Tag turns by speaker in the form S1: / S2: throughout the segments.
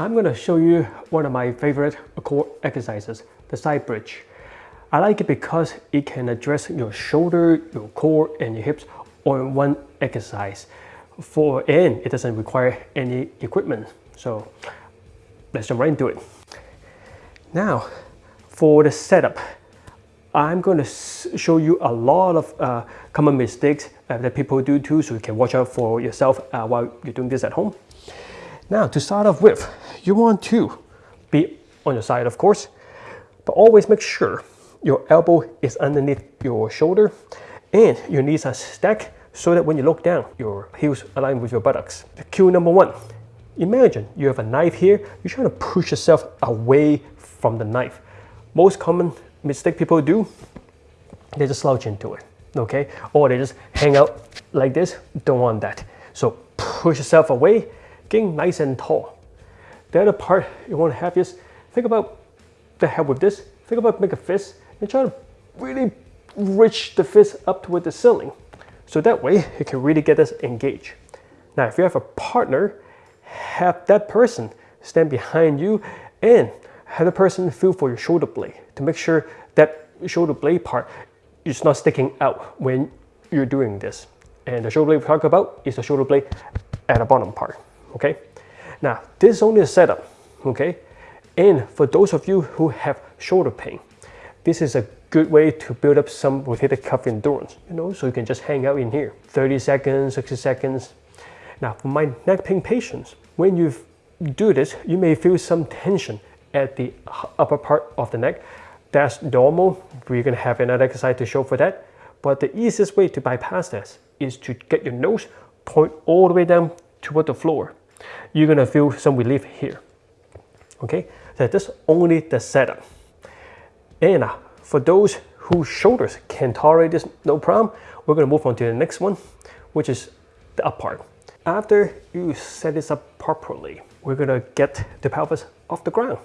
S1: I'm going to show you one of my favorite core exercises, the side bridge. I like it because it can address your shoulder, your core, and your hips all in one exercise. For and it doesn't require any equipment. So let's jump right into it. Now, for the setup, I'm going to show you a lot of uh, common mistakes uh, that people do too, so you can watch out for yourself uh, while you're doing this at home. Now, to start off with, you want to be on your side, of course, but always make sure your elbow is underneath your shoulder and your knees are stacked so that when you look down, your heels align with your buttocks. Cue number one, imagine you have a knife here, you're trying to push yourself away from the knife. Most common mistake people do, they just slouch into it, okay? Or they just hang out like this, don't want that. So push yourself away, getting nice and tall. The other part you want to have is, think about the help with this, think about make a fist and try to really reach the fist up toward the ceiling. So that way you can really get this engaged. Now if you have a partner, have that person stand behind you and have the person feel for your shoulder blade to make sure that shoulder blade part is not sticking out when you're doing this. And the shoulder blade we talk about is the shoulder blade at the bottom part, okay? Now, this is only a setup, okay? And for those of you who have shoulder pain, this is a good way to build up some rotator cuff endurance, you know, so you can just hang out in here. 30 seconds, 60 seconds. Now, for my neck pain patients, when you do this, you may feel some tension at the upper part of the neck. That's normal. We're gonna have another exercise to show for that. But the easiest way to bypass this is to get your nose point all the way down toward the floor. You're gonna feel some relief here. Okay, so that's only the setup. And uh, for those whose shoulders can tolerate this no problem, we're gonna move on to the next one, which is the up part. After you set this up properly, we're gonna get the pelvis off the ground.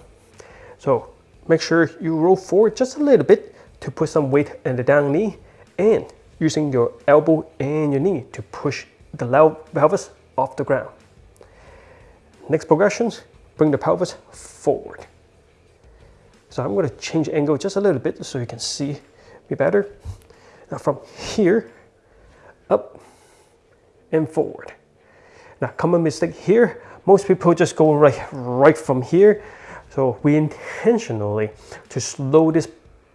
S1: So make sure you roll forward just a little bit to put some weight in the down knee and using your elbow and your knee to push the pelvis off the ground. Next progressions, bring the pelvis forward. So I'm going to change angle just a little bit so you can see me better. Now from here, up and forward. Now common mistake here, most people just go right, right from here. So we intentionally to slow this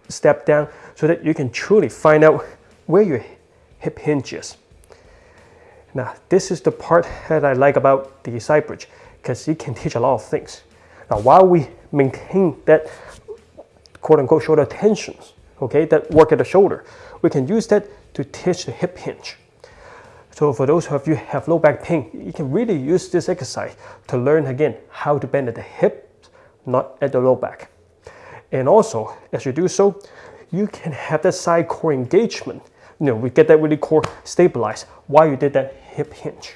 S1: step down so that you can truly find out where your hip hinge is. Now this is the part that I like about the side bridge because it can teach a lot of things. Now while we maintain that quote unquote shoulder tensions, okay, that work at the shoulder. We can use that to teach the hip hinge. So for those of you who have low back pain, you can really use this exercise to learn again how to bend at the hips, not at the low back. And also, as you do so, you can have that side core engagement. You know, we get that really core stabilized while you did that hip hinge.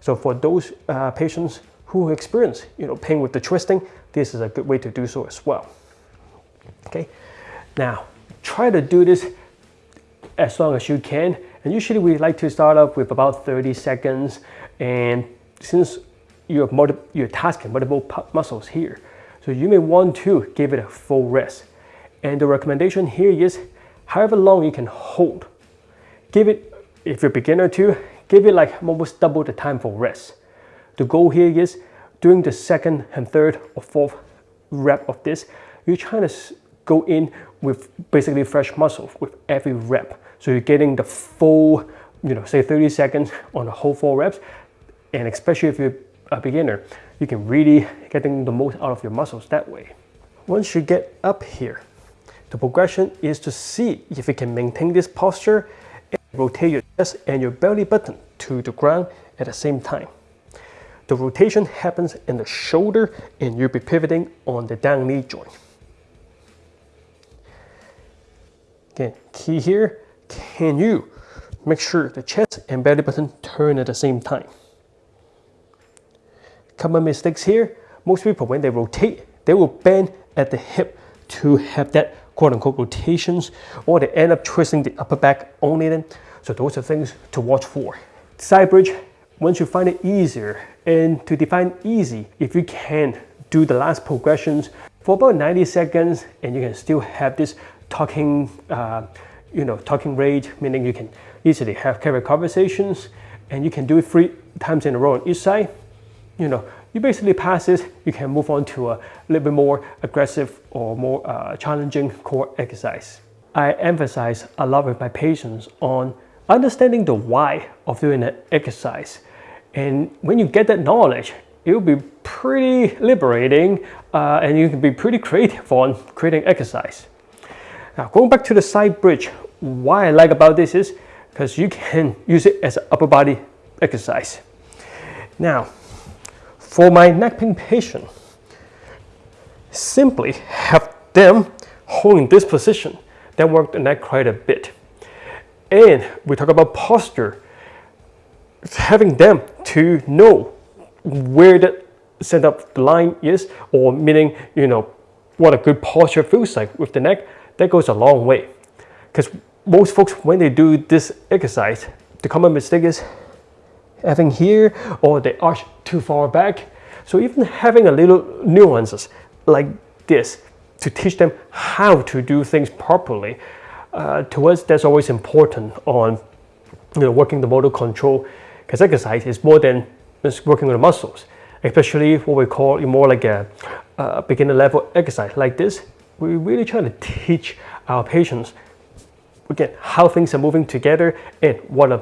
S1: So for those uh, patients who experience you know, pain with the twisting, this is a good way to do so as well. Okay, now try to do this as long as you can. And usually we like to start off with about 30 seconds. And since you're, you're tasking multiple muscles here, so you may want to give it a full rest. And the recommendation here is however long you can hold. Give it, if you're beginner too, give it like almost double the time for rest. The goal here is during the second and third or fourth rep of this, you're trying to go in with basically fresh muscle with every rep. So you're getting the full, you know, say 30 seconds on the whole four reps. And especially if you're a beginner, you can really getting the most out of your muscles that way. Once you get up here, the progression is to see if you can maintain this posture and rotate your chest and your belly button to the ground at the same time. The rotation happens in the shoulder and you'll be pivoting on the down knee joint. Again, key here, can you make sure the chest and belly button turn at the same time? Common mistakes here, most people when they rotate, they will bend at the hip to have that quote unquote rotations or they end up twisting the upper back only then. So those are things to watch for. Side bridge, once you find it easier and to define easy, if you can do the last progressions for about 90 seconds and you can still have this talking uh, you know talking rate meaning you can easily have carry conversations and you can do it three times in a row on each side you know you basically pass this you can move on to a little bit more aggressive or more uh, challenging core exercise. I emphasize a lot with my patients on understanding the why of doing an exercise and when you get that knowledge it will be pretty liberating uh, and you can be pretty creative on creating exercise. Now going back to the side bridge, why I like about this is because you can use it as an upper body exercise. Now, for my neck pain patient, simply have them holding this position. That work the neck quite a bit. And we talk about posture, having them to know where the center of the line is, or meaning, you know, what a good posture feels like with the neck, that goes a long way. Because most folks, when they do this exercise, the common mistake is having here or they arch too far back. So even having a little nuances like this to teach them how to do things properly, uh, to us that's always important on you know, working the motor control because exercise is more than just working on the muscles, especially what we call more like a, a beginner level exercise like this. We're really trying to teach our patients again how things are moving together and what a,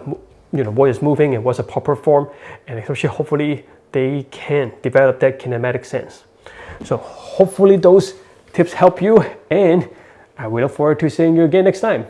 S1: you know what is moving and what's a proper form, and especially hopefully they can develop that kinematic sense. So hopefully those tips help you, and I will look forward to seeing you again next time.